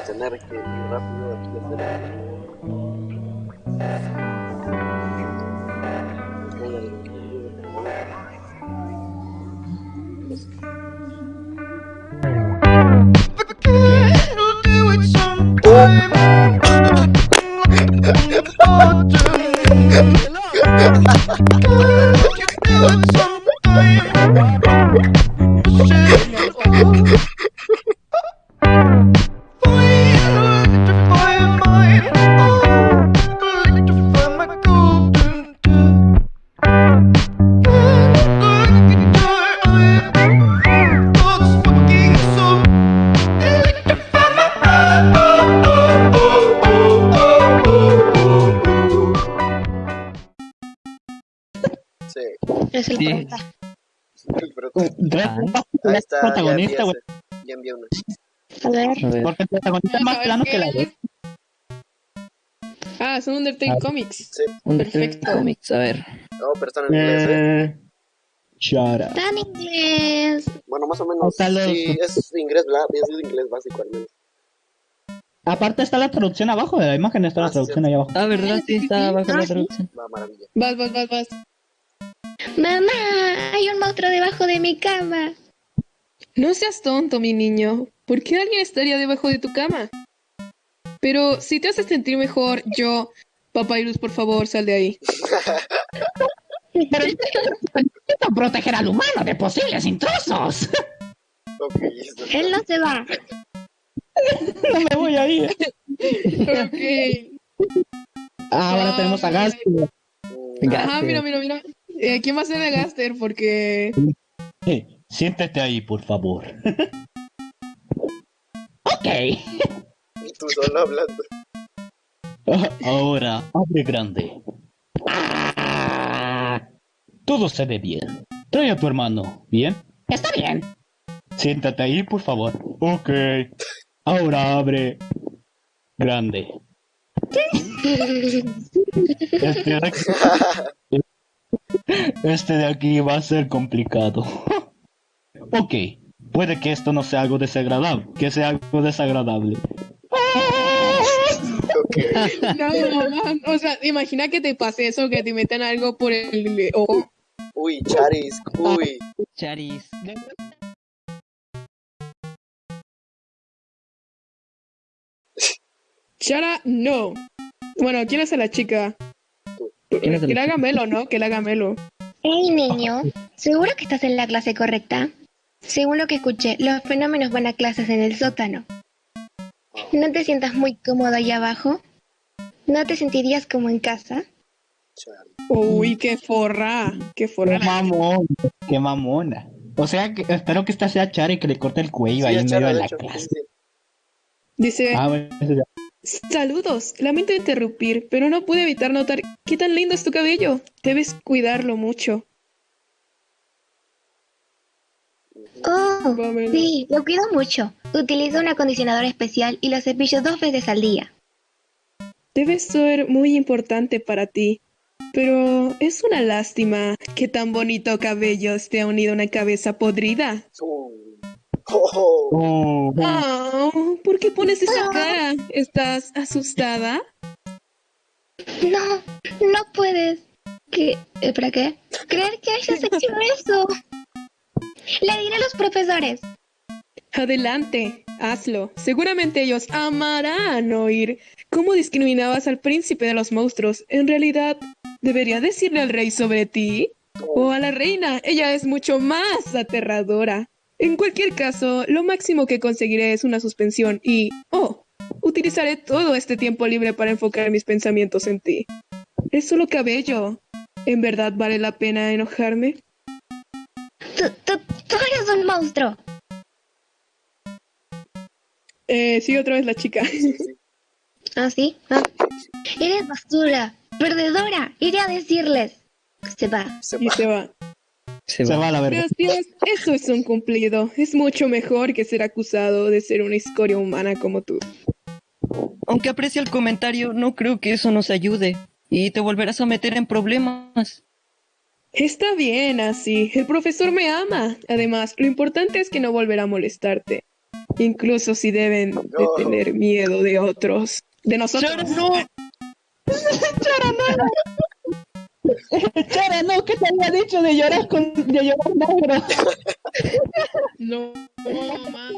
a tener que ir rápido aquí a Sí, Es el Sí. prota. ahí está, ya protagonista, güey. ya envié una. A ver. A ver. Porque el protagonista es más plano que la ley. Ah, son Undertale Comics. Sí, Undertale Perfecto. Comics, a ver. no, pero están en inglés, ¿eh? Eh, Shut up. Está en inglés. Bueno, más o menos. Sí, es inglés, ¿verdad? Es inglés básico al menos. Aparte está la traducción abajo de la imagen, está Ah, la traducción sí. ahí abajo. Ah, ¿verdad? Sí, está abajo Ah, la sí. traducción. Va, maravilla. Vas, vas, vas, vas. Mamá, hay un monstruo debajo de mi cama. No seas tonto, mi niño. ¿Por qué alguien estaría debajo de tu cama? Pero si te haces sentir mejor, yo... Papyrus, por favor, sal de ahí. Pero necesito proteger al humano de posibles intrusos. Él no se va. No me voy a ir. Ok. Ahora tenemos a Gas. Mm, Venga. Ajá, mira, mira, mira. Eh, ¿Quién va a ser el Gaster? Porque... Eh, siéntate ahí, por favor. ok. Tú solo hablando. Ahora, abre grande. Ah, todo se ve bien. Trae a tu hermano, ¿bien? Está bien. Siéntate ahí, por favor. Ok. Ahora abre grande. Este este de aquí va a ser complicado. ok. Puede que esto no sea algo desagradable. Que sea algo desagradable. Ok. No, mamá. O sea, imagina que te pase eso, que te metan algo por el ojo. Uy, Charis, uy. Charis. Chara, no. Bueno, ¿quién es la chica? ¿Quién es la Que la chica? haga Melo, ¿no? Que la haga Melo. Hey, niño, ¿seguro que estás en la clase correcta? Según lo que escuché, los fenómenos van a clases en el sótano. ¿No te sientas muy cómodo ahí abajo? ¿No te sentirías como en casa? Uy, qué forra. Qué forra. Qué mamón, qué mamona. O sea, que, espero que esta sea Chara y que le corte el cuello ahí Sí, en Chara, medio de de la hecho, clase. sí. Dice, Ah, bueno, eso ya. Saludos. Lamento interrumpir, pero no pude evitar notar qué tan lindo es tu cabello. Debes cuidarlo mucho. Oh, sí, lo cuido mucho. Utilizo un acondicionador especial y lo cepillo dos veces al día. Debe ser muy importante para ti. Pero es una lástima que tan bonito cabello esté unido a una cabeza podrida. Oh, oh. Oh, Oh, ¿Por qué pones esa cara? ¿Estás asustada? No, no puedes. ¿Qué? ¿Eh, ¿Para qué? Creer que hayas hecho eso. Le diré a los profesores. Adelante, hazlo. Seguramente ellos amarán oír cómo discriminabas al príncipe de los monstruos. En realidad, ¿debería decirle al rey sobre ti? O a la reina. Ella es mucho más aterradora. En cualquier caso, lo máximo que conseguiré es una suspensión y... Oh, utilizaré todo este tiempo libre para enfocar mis pensamientos en ti. Es solo cabello. ¿En verdad vale la pena enojarme? Tú, tú, tú eres un monstruo. Eh, sí, otra vez la chica. ¿Ah, sí? Ah. Eres basura, perdedora. Iré a decirles. Se va. Se y va. se va. Se se va. va a la verga. Gracias, eso es un cumplido. Es mucho mejor que ser acusado de ser una escoria humana como tú. Aunque aprecie el comentario, no creo que eso nos ayude. Y te volverás a meter en problemas. Está bien así, el profesor me ama. Además, lo importante es que no volverá a molestarte. incluso si deben de tener miedo de otros, de nosotros. Chara, no. Chara, no, ¿qué te había dicho de llorar con de llorar negro? No, no, mamá.